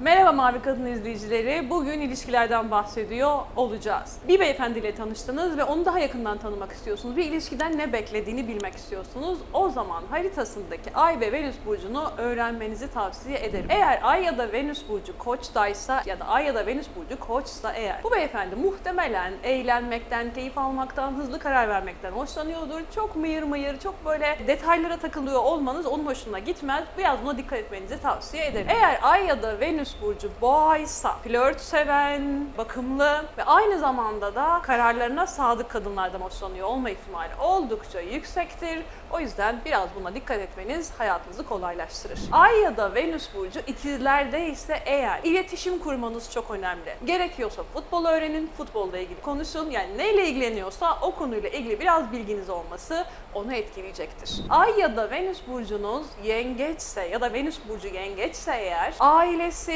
Merhaba Mavi Kadın izleyicileri. Bugün ilişkilerden bahsediyor olacağız. Bir beyefendiyle tanıştınız ve onu daha yakından tanımak istiyorsunuz. Bir ilişkiden ne beklediğini bilmek istiyorsunuz. O zaman haritasındaki Ay ve Venüs burcunu öğrenmenizi tavsiye ederim. Eğer Ay ya da Venüs burcu Koç'taysa ya da Ay ya da Venüs burcu Koç'sa eğer bu beyefendi muhtemelen eğlenmekten, keyif almaktan, hızlı karar vermekten hoşlanıyordur. Çok mıyır mıyır, çok böyle detaylara takılıyor olmanız onun hoşuna gitmez. Biraz buna dikkat etmenizi tavsiye ederim. Eğer Ay ya da Venüs burcu boğaysa, flört seven, bakımlı ve aynı zamanda da kararlarına sadık kadınlardan hoşlanıyor olma ihtimali oldukça yüksektir. O yüzden biraz buna dikkat etmeniz hayatınızı kolaylaştırır. Ay ya da Venüs burcu ikizlerde ise eğer iletişim kurmanız çok önemli. Gerekiyorsa futbol öğrenin, futbolla ilgili konuşun. Yani neyle ilgileniyorsa o konuyla ilgili biraz bilginiz olması onu etkileyecektir. Ay ya da Venüs burcunuz yengeçse ya da Venüs burcu yengeçse eğer ailesi,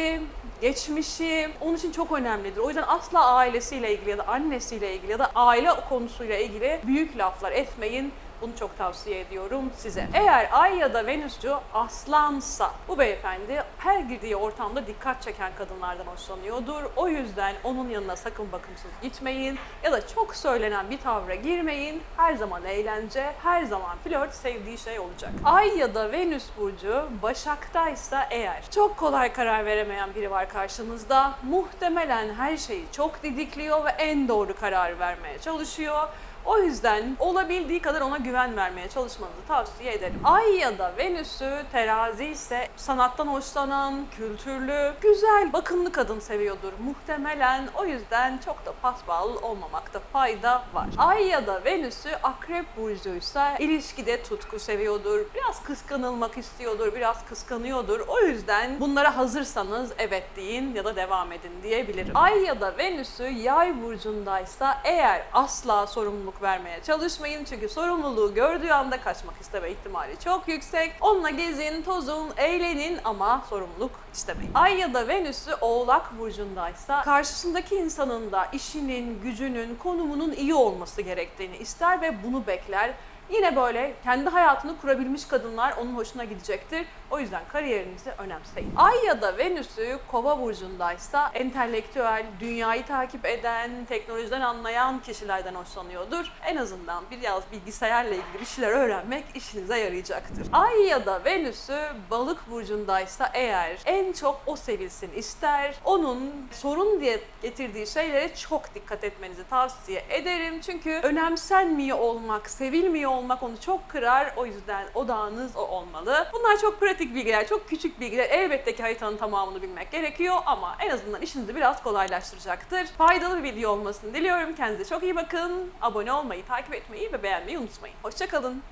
geçmişi onun için çok önemlidir. O yüzden asla ailesiyle ilgili ya da annesiyle ilgili ya da aile konusuyla ilgili büyük laflar etmeyin. Bunu çok tavsiye ediyorum size. Eğer Ay ya da Venüs'cü aslansa bu beyefendi her girdiği ortamda dikkat çeken kadınlardan hoşlanıyordur. O yüzden onun yanına sakın bakımsız gitmeyin ya da çok söylenen bir tavra girmeyin. Her zaman eğlence, her zaman flört sevdiği şey olacak. Ay ya da Venüs burcu Başak'taysa eğer çok kolay karar veremeyen biri var karşınızda. Muhtemelen her şeyi çok didikliyor ve en doğru kararı vermeye çalışıyor. O yüzden olabildiği kadar ona güven vermeye çalışmanızı tavsiye ederim. Ay ya da Venüs'ü terazi ise sanattan hoşlanan, kültürlü, güzel, bakımlı kadın seviyordur muhtemelen. O yüzden çok da paspal olmamakta fayda var. Ay ya da Venüs'ü akrep burcuysa ilişkide tutku seviyordur, biraz kıskanılmak istiyordur, biraz kıskanıyordur. O yüzden bunlara hazırsanız evet deyin ya da devam edin diyebilirim. Ay ya da Venüs'ü yay burcundaysa eğer asla sorumluluk vermeye çalışmayın. Çünkü sorumluluğu gördüğü anda kaçmak isteme ihtimali çok yüksek. Onunla gezin, tozun, eğlenin ama sorumluluk istemeyin. Ay ya da Venüs'ü Oğlak burcundaysa karşısındaki insanın da işinin, gücünün, konumunun iyi olması gerektiğini ister ve bunu bekler. Yine böyle kendi hayatını kurabilmiş kadınlar onun hoşuna gidecektir. O yüzden kariyerinizi önemseyin. Ay ya da Venüs'ü Kova burcundaysa entelektüel, dünyayı takip eden, teknolojiden anlayan kişilerden hoşlanıyordur. En azından biraz bilgisayarla ilgili bir şeyler öğrenmek işinize yarayacaktır. Ay ya da Venüs'ü Balık burcundaysa eğer en çok o sevilsin ister. Onun sorun diye getirdiği şeylere çok dikkat etmenizi tavsiye ederim. Çünkü önemsenmiyor olmak, sevilmiyor olmak onu çok kırar. O yüzden odağınız o olmalı. Bunlar çok pratik bilgiler, çok küçük bilgiler. Elbette ki haritanın tamamını bilmek gerekiyor ama en azından işinizi biraz kolaylaştıracaktır. Faydalı bir video olmasını diliyorum. Kendinize çok iyi bakın. Abone olmayı, takip etmeyi ve beğenmeyi unutmayın. Hoşçakalın.